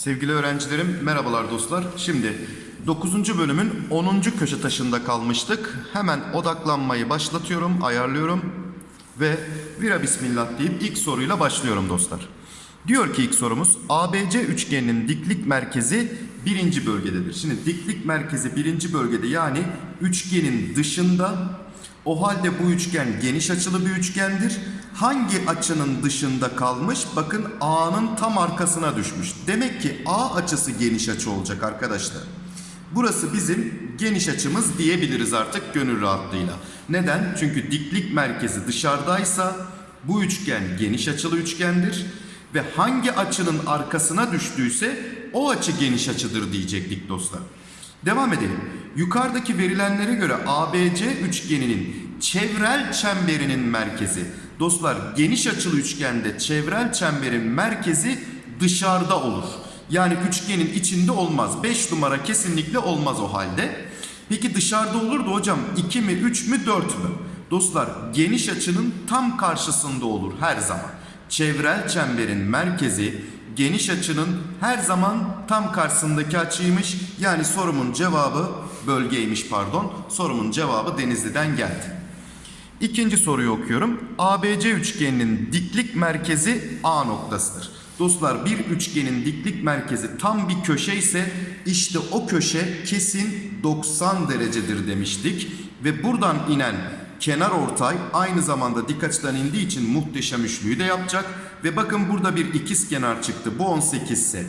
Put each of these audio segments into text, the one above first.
Sevgili öğrencilerim, merhabalar dostlar. Şimdi 9. bölümün 10. köşe taşında kalmıştık. Hemen odaklanmayı başlatıyorum, ayarlıyorum ve vira bismillah deyip ilk soruyla başlıyorum dostlar. Diyor ki ilk sorumuz ABC üçgeninin diklik merkezi birinci bölgededir. Şimdi diklik merkezi birinci bölgede yani üçgenin dışında o halde bu üçgen geniş açılı bir üçgendir. Hangi açının dışında kalmış? Bakın A'nın tam arkasına düşmüş. Demek ki A açısı geniş açı olacak arkadaşlar. Burası bizim geniş açımız diyebiliriz artık gönül rahatlığıyla. Neden? Çünkü diklik merkezi dışarıdaysa bu üçgen geniş açılı üçgendir. Ve hangi açının arkasına düştüyse o açı geniş açıdır diyecektik dostlar. Devam edelim. Yukarıdaki verilenlere göre ABC üçgeninin çevrel çemberinin merkezi. Dostlar geniş açılı üçgende çevrel çemberin merkezi dışarıda olur. Yani üçgenin içinde olmaz. 5 numara kesinlikle olmaz o halde. Peki dışarıda olur da hocam 2 mi 3 mü 4 mü? Dostlar geniş açının tam karşısında olur her zaman. Çevrel çemberin merkezi geniş açının her zaman tam karşısındaki açıymış. Yani sorumun cevabı bölgeymiş pardon. Sorumun cevabı Denizli'den geldi. İkinci soruyu okuyorum. ABC üçgeninin diklik merkezi A noktasıdır. Dostlar bir üçgenin diklik merkezi tam bir köşe ise işte o köşe kesin 90 derecedir demiştik. Ve buradan inen kenar ortay aynı zamanda dik açıdan indiği için muhteşem üçlüyü de yapacak. Ve bakın burada bir ikiz kenar çıktı. Bu 18 ise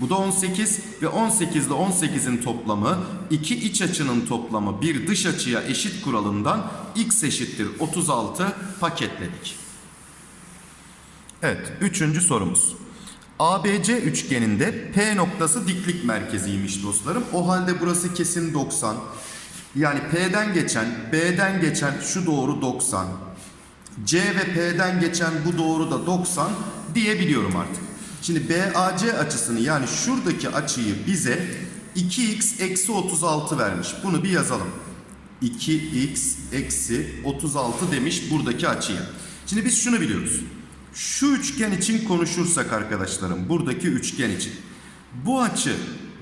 bu da 18 ve 18 ile 18'in toplamı iki iç açının toplamı bir dış açıya eşit kuralından x eşittir 36 paketledik. Evet, üçüncü sorumuz. ABC üçgeninde P noktası diklik merkeziymiş dostlarım. O halde burası kesin 90. Yani P'den geçen, B'den geçen şu doğru 90. C ve P'den geçen bu doğru da 90 diyebiliyorum artık. Şimdi BAC açısını yani şuradaki açıyı bize 2x eksi 36 vermiş. Bunu bir yazalım. 2x eksi 36 demiş buradaki açıya. Şimdi biz şunu biliyoruz. Şu üçgen için konuşursak arkadaşlarım buradaki üçgen için. Bu açı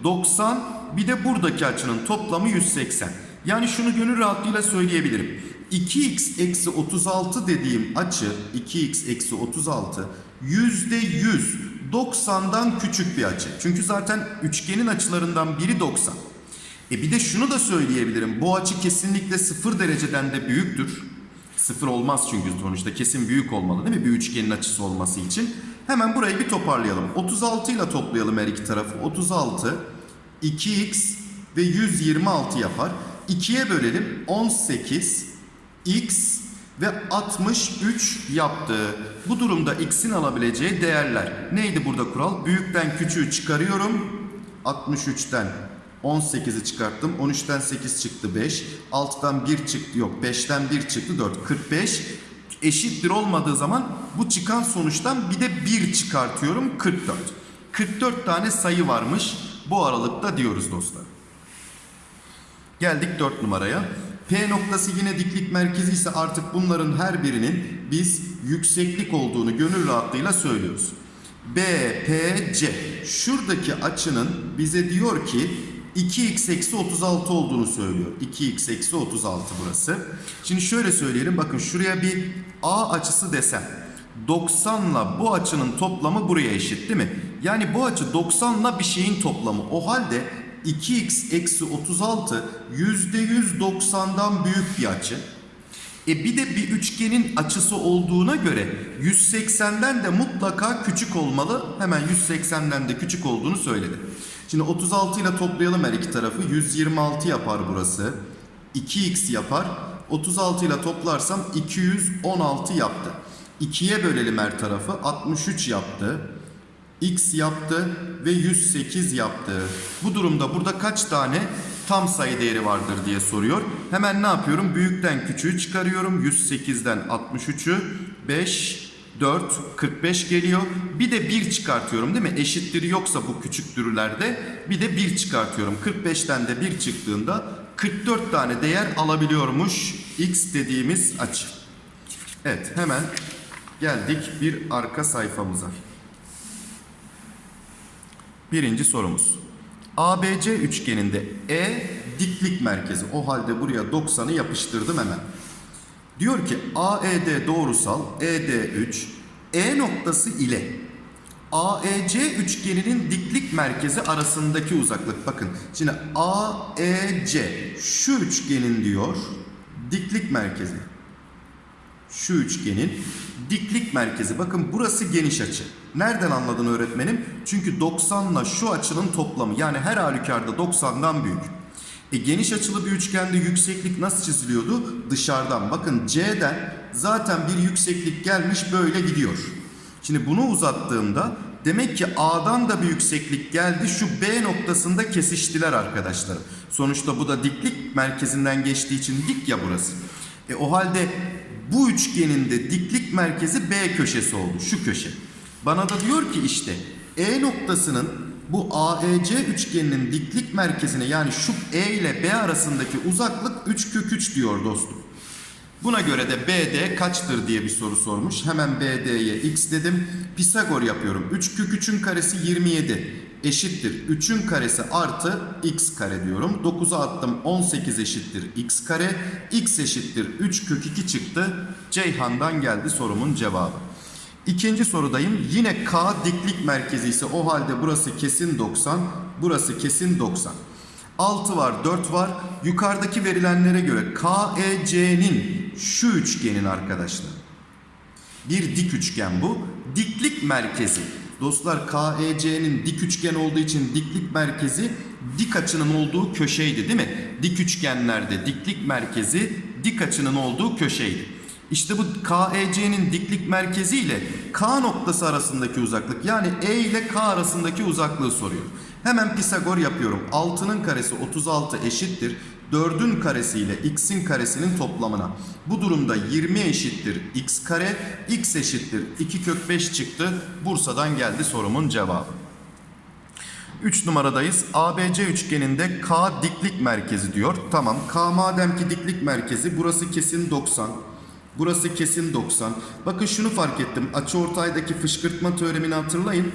90 bir de buradaki açının toplamı 180. Yani şunu gönül rahatlığıyla söyleyebilirim. 2x eksi 36 dediğim açı 2x eksi 36 yüzde 100 90'dan küçük bir açı. Çünkü zaten üçgenin açılarından biri 90. E bir de şunu da söyleyebilirim. Bu açı kesinlikle 0 dereceden de büyüktür. 0 olmaz çünkü sonuçta kesin büyük olmalı değil mi? Bir üçgenin açısı olması için. Hemen burayı bir toparlayalım. 36 ile toplayalım her iki tarafı. 36, 2x ve 126 yapar. 2'ye bölelim. 18, x ve 63 yaptı. Bu durumda x'in alabileceği değerler. Neydi burada kural? Büyükten küçüğü çıkarıyorum. 63'ten 18'i çıkarttım. 13'ten 8 çıktı 5. 6'dan 1 çıktı yok. 5'ten 1 çıktı 4. 45 eşittir olmadığı zaman bu çıkan sonuçtan bir de 1 çıkartıyorum 44. 44 tane sayı varmış bu aralıkta diyoruz dostlar. Geldik 4 numaraya. P noktası yine diklik merkezi ise artık bunların her birinin biz yükseklik olduğunu gönül rahatlığıyla söylüyoruz. B, P, C. Şuradaki açının bize diyor ki 2x eksi 36 olduğunu söylüyor. 2x eksi 36 burası. Şimdi şöyle söyleyelim. Bakın şuraya bir A açısı desem. 90 ile bu açının toplamı buraya eşit değil mi? Yani bu açı 90 ile bir şeyin toplamı. O halde 2x eksi 36 %100 90'dan büyük bir açı. E bir de bir üçgenin açısı olduğuna göre 180'den de mutlaka küçük olmalı. Hemen 180'den de küçük olduğunu söyledi. Şimdi 36 ile toplayalım her iki tarafı. 126 yapar burası. 2x yapar. 36 ile toplarsam 216 yaptı. 2'ye bölelim her tarafı. 63 yaptı. X yaptı ve 108 yaptı. Bu durumda burada kaç tane tam sayı değeri vardır diye soruyor. Hemen ne yapıyorum? Büyükten küçüğü çıkarıyorum. 108'den 63'ü 5 4 45 geliyor. Bir de 1 çıkartıyorum değil mi? Eşittir yoksa bu küçüktürlerde bir de 1 çıkartıyorum. 45'ten de 1 çıktığında 44 tane değer alabiliyormuş x dediğimiz açı. Evet hemen geldik bir arka sayfamıza. Birinci sorumuz. ABC üçgeninde E diklik merkezi. O halde buraya 90'ı yapıştırdım hemen. Diyor ki AED doğrusal ED3 E noktası ile AEC üçgeninin diklik merkezi arasındaki uzaklık. Bakın şimdi AEC şu üçgenin diyor diklik merkezi. Şu üçgenin diklik merkezi. Bakın burası geniş açı. Nereden anladın öğretmenim? Çünkü 90 ile şu açının toplamı. Yani her halükarda 90'dan büyük. E geniş açılı bir üçgende yükseklik nasıl çiziliyordu? Dışarıdan. Bakın C'den zaten bir yükseklik gelmiş böyle gidiyor. Şimdi bunu uzattığımda demek ki A'dan da bir yükseklik geldi. Şu B noktasında kesiştiler arkadaşlar. Sonuçta bu da diklik merkezinden geçtiği için dik ya burası. E o halde bu üçgenin de diklik merkezi B köşesi oldu. Şu köşe. Bana da diyor ki işte E noktasının bu AEC üçgeninin diklik merkezine yani şu E ile B arasındaki uzaklık 3 kök 3 diyor dostum. Buna göre de BD kaçtır diye bir soru sormuş. Hemen BD'ye x dedim. Pisagor yapıyorum. 3 kök 3'ün karesi 27 eşittir. 3'ün karesi artı x kare diyorum. 9'a attım 18 eşittir x kare. x eşittir 3 kök 2 çıktı. Ceyhan'dan geldi sorumun cevabı. İkinci sorudayım. Yine K diklik merkezi ise o halde burası kesin 90, burası kesin 90. 6 var, 4 var. Yukarıdaki verilenlere göre KEC'nin şu üçgenin arkadaşlar. Bir dik üçgen bu. Diklik merkezi. Dostlar KEC'nin dik üçgen olduğu için diklik merkezi dik açının olduğu köşeydi değil mi? Dik üçgenlerde diklik merkezi dik açının olduğu köşeydi. İşte bu KEC'nin diklik merkezi ile K noktası arasındaki uzaklık yani E ile K arasındaki uzaklığı soruyor. Hemen Pisagor yapıyorum. 6'nın karesi 36 eşittir. 4'ün karesi ile x'in karesinin toplamına. Bu durumda 20 eşittir x kare, x eşittir 2 kök 5 çıktı. Bursa'dan geldi sorumun cevabı. 3 numaradayız. ABC üçgeninde K diklik merkezi diyor. Tamam. K madem ki diklik merkezi burası kesin 90. Burası kesin 90. Bakın şunu fark ettim. Açıortaydaki fışkırtma teoremini hatırlayın.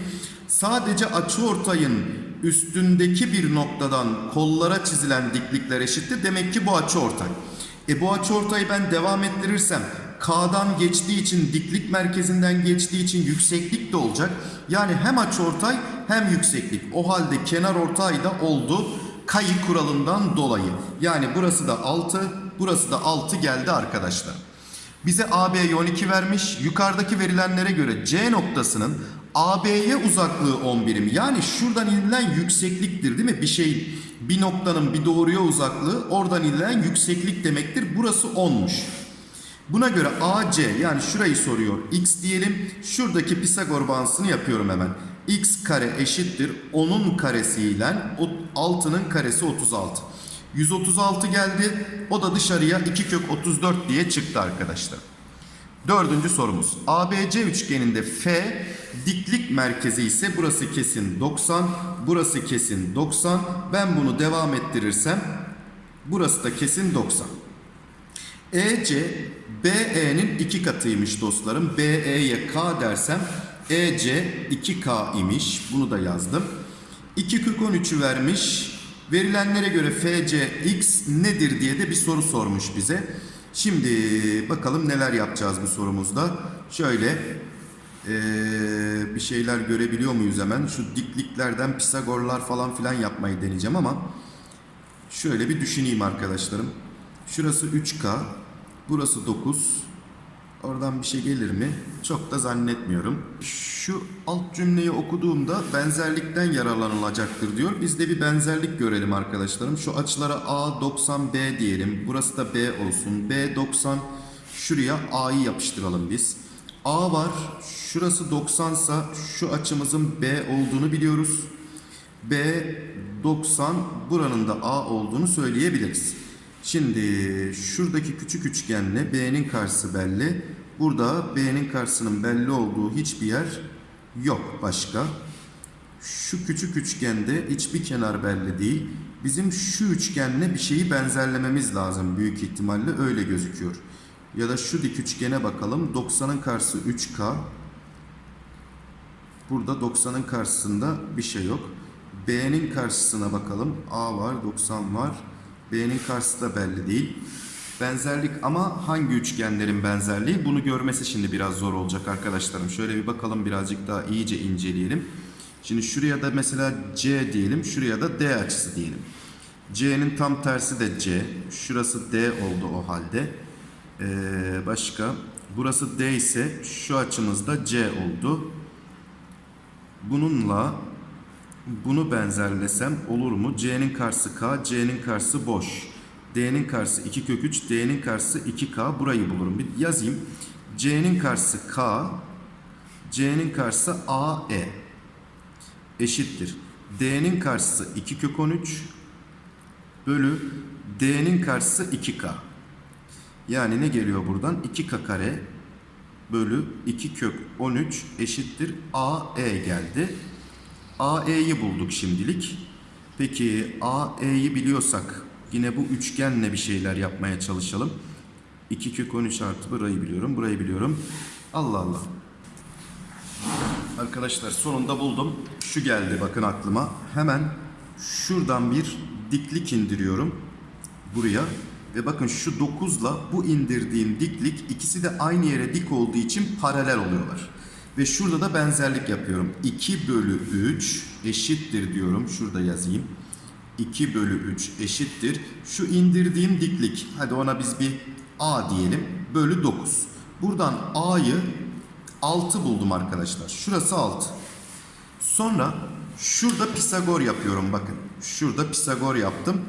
Sadece açıortayın üstündeki bir noktadan kollara çizilen diklikler eşittir. Demek ki bu açıortay. E bu açıortayı ben devam ettirirsem K'dan geçtiği için diklik merkezinden geçtiği için yükseklik de olacak. Yani hem açıortay hem yükseklik. O halde kenar ortay da oldu. Kayı kuralından dolayı. Yani burası da 6, burası da 6 geldi arkadaşlar. Bize AB'ye 12 vermiş. Yukarıdaki verilenlere göre C noktasının AB'ye uzaklığı 10 birim. Yani şuradan inilen yüksekliktir değil mi? Bir şey bir noktanın bir doğruya uzaklığı oradan inilen yükseklik demektir. Burası 10'muş. Buna göre AC yani şurayı soruyor. X diyelim. Şuradaki Pisagor bağıntısını yapıyorum hemen. X kare eşittir 10'un karesiyle 6'nın karesi 36. 136 geldi. O da dışarıya 2 kök 34 diye çıktı arkadaşlar. Dördüncü sorumuz. ABC üçgeninde F diklik merkezi ise burası kesin 90, burası kesin 90. Ben bunu devam ettirirsem burası da kesin 90. EC BE'nin iki katıymış dostlarım. BE'ye K dersem EC 2K imiş. Bunu da yazdım. 2 kök 13'ü vermiş. Verilenlere göre FCX nedir diye de bir soru sormuş bize. Şimdi bakalım neler yapacağız bu sorumuzda. Şöyle eee, bir şeyler görebiliyor muyuz hemen? Şu dikliklerden Pisagorlar falan filan yapmayı deneyeceğim ama şöyle bir düşüneyim arkadaşlarım. Şurası 3K, burası 9. Oradan bir şey gelir mi? Çok da zannetmiyorum. Şu alt cümleyi okuduğumda benzerlikten yararlanılacaktır diyor. Biz de bir benzerlik görelim arkadaşlarım. Şu açılara A 90 B diyelim. Burası da B olsun. B 90 şuraya A'yı yapıştıralım biz. A var. Şurası 90 sa şu açımızın B olduğunu biliyoruz. B 90 buranın da A olduğunu söyleyebiliriz. Şimdi şuradaki küçük üçgenle B'nin karşısı belli. Burada B'nin karşısının belli olduğu hiçbir yer yok başka. Şu küçük üçgende hiçbir kenar belli değil. Bizim şu üçgenle bir şeyi benzerlememiz lazım büyük ihtimalle öyle gözüküyor. Ya da şu dik üçgene bakalım. 90'ın karşısı 3K. Burada 90'ın karşısında bir şey yok. B'nin karşısına bakalım. A var, 90 var. B'nin karşısı da belli değil. Benzerlik ama hangi üçgenlerin benzerliği? Bunu görmesi şimdi biraz zor olacak arkadaşlarım. Şöyle bir bakalım birazcık daha iyice inceleyelim. Şimdi şuraya da mesela C diyelim, şuraya da D açısı diyelim. C'nin tam tersi de C. Şurası D oldu o halde. Ee, başka? Burası D ise şu açımız da C oldu. Bununla bunu benzerlesem olur mu? C'nin karşısı K, C'nin karşısı boş. D'nin karşısı 2 kök 3, D'nin karşısı 2K. Burayı bulurum. Bir yazayım. C'nin karşısı K, C'nin karşısı AE eşittir. D'nin karşısı 2 kök 13 bölü D'nin karşısı 2K. Yani ne geliyor buradan? 2K kare bölü 2 kök 13 eşittir AE geldi. AE'yi bulduk şimdilik. Peki AE'yi biliyorsak yine bu üçgenle bir şeyler yapmaya çalışalım. 2 kök 13 artı burayı biliyorum, burayı biliyorum. Allah Allah. Arkadaşlar sonunda buldum. Şu geldi bakın aklıma. Hemen şuradan bir diklik indiriyorum buraya. Ve bakın şu 9'la bu indirdiğim diklik ikisi de aynı yere dik olduğu için paralel oluyorlar. Ve şurada da benzerlik yapıyorum. 2 bölü 3 eşittir diyorum. Şurada yazayım. 2 bölü 3 eşittir. Şu indirdiğim diklik. Hadi ona biz bir A diyelim. Bölü 9. Buradan A'yı 6 buldum arkadaşlar. Şurası 6. Sonra şurada Pisagor yapıyorum bakın. Şurada Pisagor yaptım.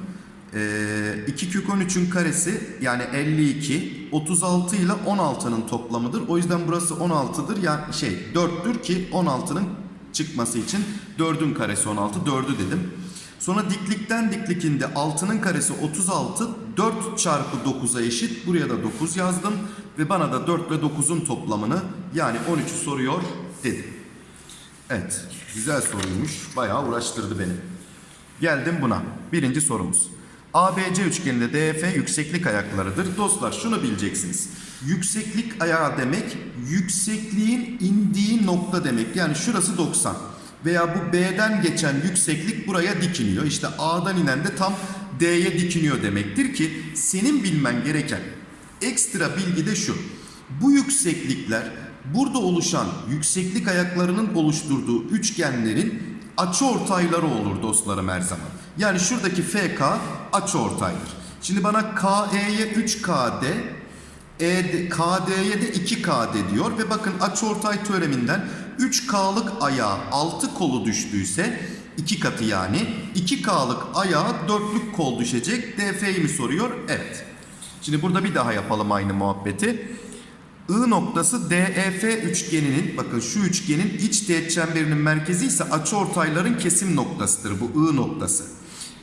Ee, 2 kök 13'ün karesi yani 52 36 ile 16'nın toplamıdır. O yüzden burası 16'dır. Yani şey 4'tür ki 16'nın çıkması için 4'ün karesi 16 4'ü dedim. Sonra diklikten diklikinde 6'nın karesi 36 4 çarpı 9'a eşit. Buraya da 9 yazdım ve bana da 4 ve 9'un toplamını yani 13'ü soruyor dedim. Evet güzel soruymuş. Bayağı uğraştırdı beni. Geldim buna. Birinci sorumuz. ABC üçgeninde DF yükseklik ayaklarıdır. Dostlar şunu bileceksiniz. Yükseklik ayağı demek yüksekliğin indiği nokta demek. Yani şurası 90. Veya bu B'den geçen yükseklik buraya dikiniyor. İşte A'dan inen de tam D'ye dikiniyor demektir ki senin bilmen gereken ekstra bilgi de şu. Bu yükseklikler burada oluşan yükseklik ayaklarının oluşturduğu üçgenlerin açıortayları olur dostlarım her zaman. Yani şuradaki FK açıortaydır. Şimdi bana KE'ye 3KD, ED, KD'ye de 2KD diyor ve bakın açıortay teoreminden 3K'lık ayağa 6 kolu düştüyse 2 katı yani 2K'lık ayağa 4'lük kol düşecek. DF'yi mi soruyor? Evet. Şimdi burada bir daha yapalım aynı muhabbeti. I noktası DEF üçgeninin bakın şu üçgenin iç teğet çemberinin merkezi ise açıortayların kesim noktasıdır bu I noktası.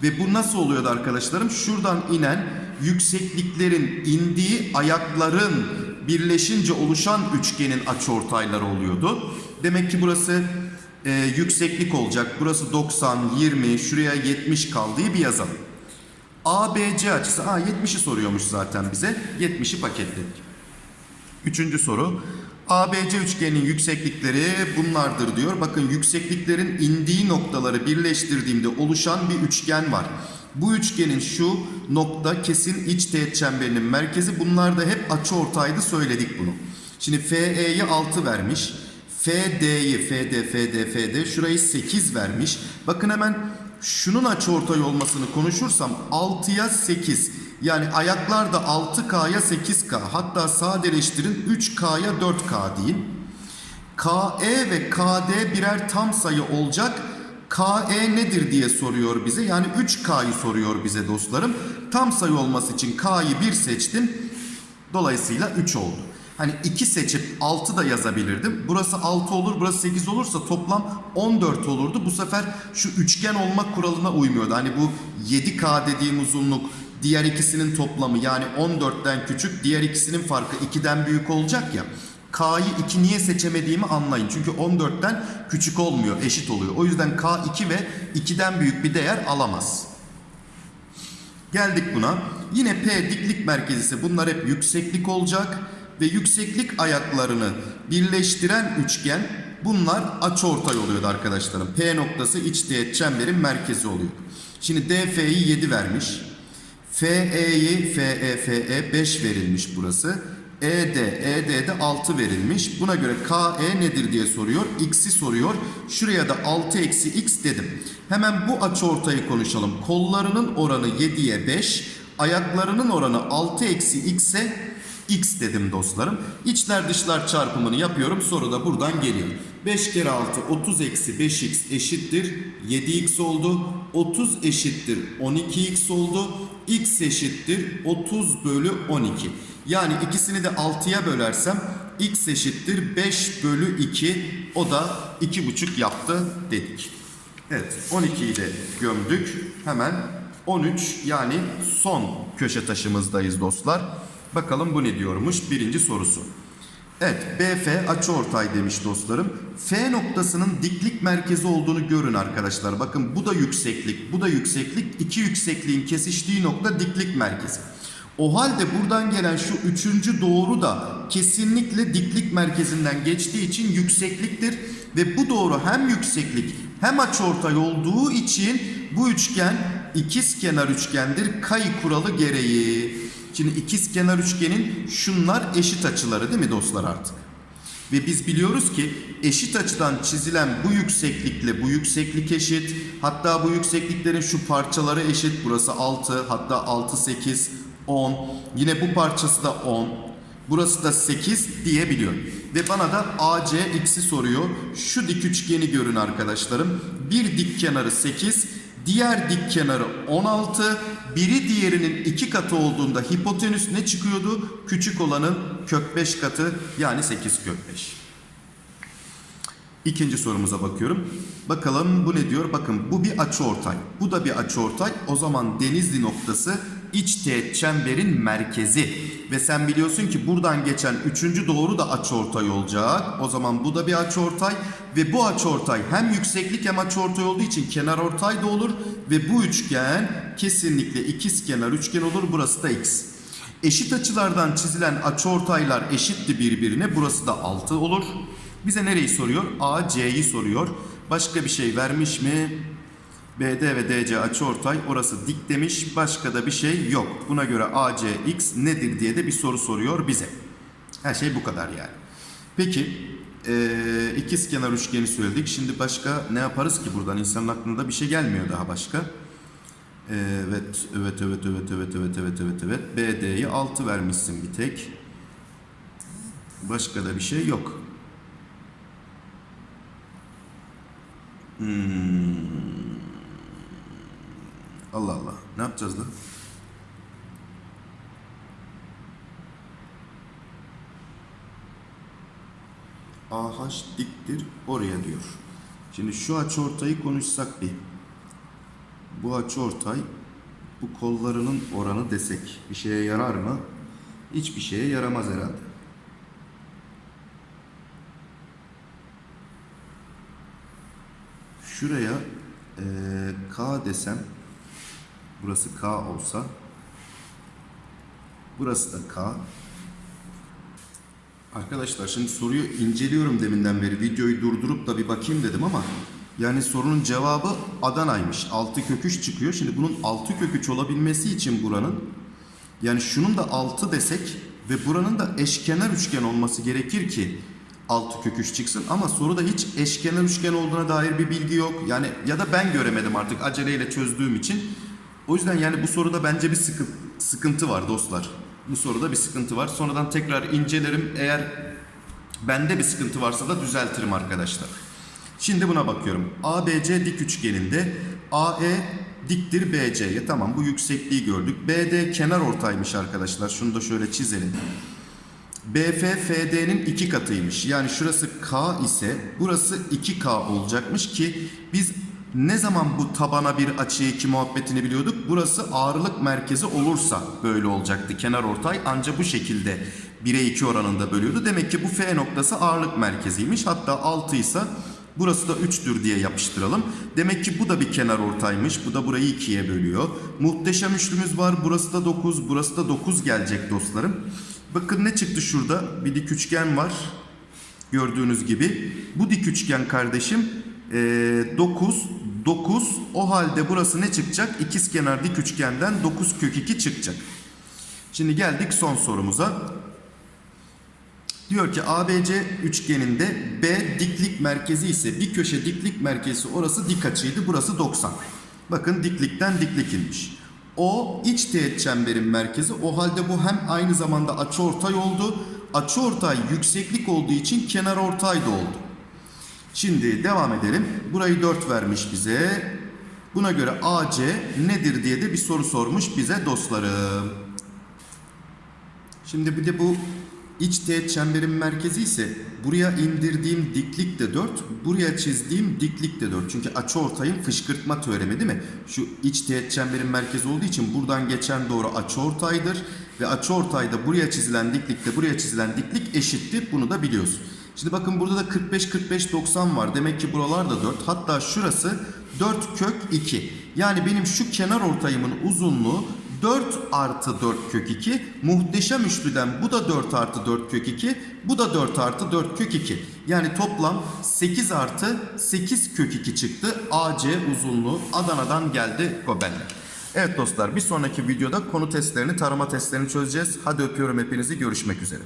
Ve bu nasıl oluyordu arkadaşlarım? Şuradan inen yüksekliklerin indiği ayakların birleşince oluşan üçgenin açıortayları oluyordu. Demek ki burası e, yükseklik olacak. Burası 90, 20, şuraya 70 kaldığı bir yazalım. ABC açısı, aa 70'i soruyormuş zaten bize. 70'i paketledik. Üçüncü soru. ABC üçgeninin yükseklikleri bunlardır diyor. Bakın yüksekliklerin indiği noktaları birleştirdiğimde oluşan bir üçgen var. Bu üçgenin şu nokta kesin iç teğet çemberinin merkezi. Bunlar da hep açıortaydı söyledik bunu. Şimdi FE'yi 6 vermiş. FD'yi FD FD FD şurayı 8 vermiş. Bakın hemen şunun açıortay olmasını konuşursam 6'ya 8. Yani ayaklar da 6K'ya 8K hatta sadeleştirin 3K'ya 4K deyin. KE ve KD birer tam sayı olacak. KE nedir diye soruyor bize. Yani 3K'yı soruyor bize dostlarım. Tam sayı olması için K'yı 1 seçtim. Dolayısıyla 3 oldu. Hani 2 seçip 6 da yazabilirdim. Burası 6 olur, burası 8 olursa toplam 14 olurdu. Bu sefer şu üçgen olmak kuralına uymuyordu. Hani bu 7K dediğim uzunluk diğer ikisinin toplamı yani 14'ten küçük, diğer ikisinin farkı 2'den büyük olacak ya. K'yı 2 niye seçemediğimi anlayın. Çünkü 14'ten küçük olmuyor, eşit oluyor. O yüzden K 2 ve 2'den büyük bir değer alamaz. Geldik buna. Yine P diklik merkezi bunlar hep yükseklik olacak ve yükseklik ayaklarını birleştiren üçgen bunlar açıortay oluyordu arkadaşlarım. P noktası iç teğet çemberin merkezi oluyor. Şimdi DF'yi 7 vermiş. FE'yi FE FE 5 verilmiş burası. ED ED'de 6 verilmiş. Buna göre KE nedir diye soruyor. X'i soruyor. Şuraya da 6 eksi X dedim. Hemen bu açıortayı konuşalım. Kollarının oranı 7'ye 5. Ayaklarının oranı 6 eksi X'e X dedim dostlarım. İçler dışlar çarpımını yapıyorum. Soru da buradan geliyor. 5 kere 6 30 eksi 5x eşittir 7x oldu. 30 eşittir 12x oldu. x eşittir 30 bölü 12. Yani ikisini de 6'ya bölersem x eşittir 5 bölü 2. O da 2,5 yaptı dedik. Evet 12'yi de gömdük. Hemen 13 yani son köşe taşımızdayız dostlar. Bakalım bu ne diyormuş birinci sorusu. Evet BF açıortay demiş dostlarım. F noktasının diklik merkezi olduğunu görün arkadaşlar. Bakın bu da yükseklik, bu da yükseklik. İki yüksekliğin kesiştiği nokta diklik merkezi. O halde buradan gelen şu üçüncü doğru da kesinlikle diklik merkezinden geçtiği için yüksekliktir. Ve bu doğru hem yükseklik hem açıortay olduğu için bu üçgen ikiz kenar üçgendir. Kay kuralı gereği. Şimdi ikiz kenar üçgenin şunlar eşit açıları değil mi dostlar artık? Ve biz biliyoruz ki eşit açıdan çizilen bu yükseklikle bu yükseklik eşit. Hatta bu yüksekliklerin şu parçaları eşit. Burası 6 hatta 6 8 10. Yine bu parçası da 10. Burası da 8 diyebiliyor. Ve bana da AC x'i soruyor. Şu dik üçgeni görün arkadaşlarım. Bir dik kenarı 8, diğer dik kenarı 16. Biri diğerinin iki katı olduğunda hipotenüs ne çıkıyordu? Küçük olanın kök 5 katı yani 8 kök 5. İkinci sorumuza bakıyorum. Bakalım bu ne diyor? Bakın bu bir açıortay. Bu da bir açıortay. O zaman Denizli noktası iç teğet çemberin merkezi. Ve sen biliyorsun ki buradan geçen üçüncü doğru da açıortay olacak. O zaman bu da bir açıortay. Ve bu açıortay hem yükseklik hem açıortay olduğu için kenarortay da olur. Ve bu üçgen kesinlikle ikiz kenar üçgen olur. Burası da x. Eşit açılardan çizilen açıortaylar eşitti birbirine. Burası da 6 olur. Bize nereyi soruyor? A, soruyor. Başka bir şey vermiş mi? BD ve DC açıortay orası dik demiş. Başka da bir şey yok. Buna göre AC, X nedir diye de bir soru soruyor bize. Her şey bu kadar yani. Peki ee, ikiz kenar üçgeni söyledik. Şimdi başka ne yaparız ki buradan? İnsanın aklında bir şey gelmiyor daha başka. Evet, evet, evet, evet, evet, evet, evet, evet, evet. BD'yi 6 vermişsin bir tek. Başka da bir şey yok. Hmm. Allah Allah. Ne yapacağız da? AH diktir oraya diyor. Şimdi şu açıortayı konuşsak bir. Bu açıortay bu kollarının oranı desek bir şeye yarar mı? Hiçbir şeye yaramaz herhalde. Şuraya eee, K desem burası K olsa burası da K. Arkadaşlar şimdi soruyu inceliyorum deminden beri videoyu durdurup da bir bakayım dedim ama yani sorunun cevabı Adana'ymış. 6 kök 3 çıkıyor. Şimdi bunun 6 kök 3 olabilmesi için buranın yani şunun da 6 desek ve buranın da eşkenar üçgen olması gerekir ki 6 kök 3 çıksın ama soruda hiç eşkenar üçgen olduğuna dair bir bilgi yok. Yani ya da ben göremedim artık aceleyle çözdüğüm için. O yüzden yani bu soruda bence bir sıkı, sıkıntı var dostlar. Bu soruda bir sıkıntı var. Sonradan tekrar incelerim. Eğer bende bir sıkıntı varsa da düzeltirim arkadaşlar. Şimdi buna bakıyorum. ABC dik üçgeninde AE diktir BC'ye. Tamam bu yüksekliği gördük. BD kenar ortaymış arkadaşlar. Şunu da şöyle çizelim. BF FD'nin iki katıymış. Yani şurası K ise burası 2K olacakmış ki biz ne zaman bu tabana bir açı iki muhabbetini biliyorduk? Burası ağırlık merkezi olursa böyle olacaktı. Kenar ortay ancak bu şekilde 1'e 2 oranında bölüyordu. Demek ki bu F noktası ağırlık merkeziymiş. Hatta 6 ise Burası da 3'tür diye yapıştıralım. Demek ki bu da bir kenar ortaymış. Bu da burayı ikiye bölüyor. Muhteşem üçlümüz var. Burası da 9. Burası da 9 gelecek dostlarım. Bakın ne çıktı şurada? Bir dik üçgen var. Gördüğünüz gibi. Bu dik üçgen kardeşim 9, 9. O halde burası ne çıkacak? İkizkenar dik üçgenden 9 kök 2 çıkacak. Şimdi geldik son sorumuza. Diyor ki ABC üçgeninde B diklik merkezi ise bir köşe diklik merkezi orası dik açıydı. Burası 90. Bakın diklikten diklik inmiş. O iç teğet çemberin merkezi. O halde bu hem aynı zamanda açıortay oldu. Açıortay yükseklik olduğu için kenar ortay da oldu. Şimdi devam edelim. Burayı 4 vermiş bize. Buna göre AC nedir diye de bir soru sormuş bize dostlarım. Şimdi bir de bu iç teğet çemberin merkezi ise buraya indirdiğim diklik de 4, buraya çizdiğim diklik de 4. Çünkü açıortayın fışkırtma teoremi değil mi? Şu iç teğet çemberin merkezi olduğu için buradan geçen doğru açıortaydır ve açıortayda buraya çizilen diklikle buraya çizilen diklik eşittir. Bunu da biliyoruz. Şimdi bakın burada da 45 45 90 var. Demek ki buralar da 4. Hatta şurası 4 kök 2. Yani benim şu kenar ortayımın uzunluğu 4 artı 4 kök 2. Muhteşem üçlüden bu da 4 artı 4 kök 2. Bu da 4 artı 4 kök 2. Yani toplam 8 artı 8 kök 2 çıktı. AC uzunluğu Adana'dan geldi Gobel'den. Evet dostlar bir sonraki videoda konu testlerini, tarama testlerini çözeceğiz. Hadi öpüyorum hepinizi. Görüşmek üzere.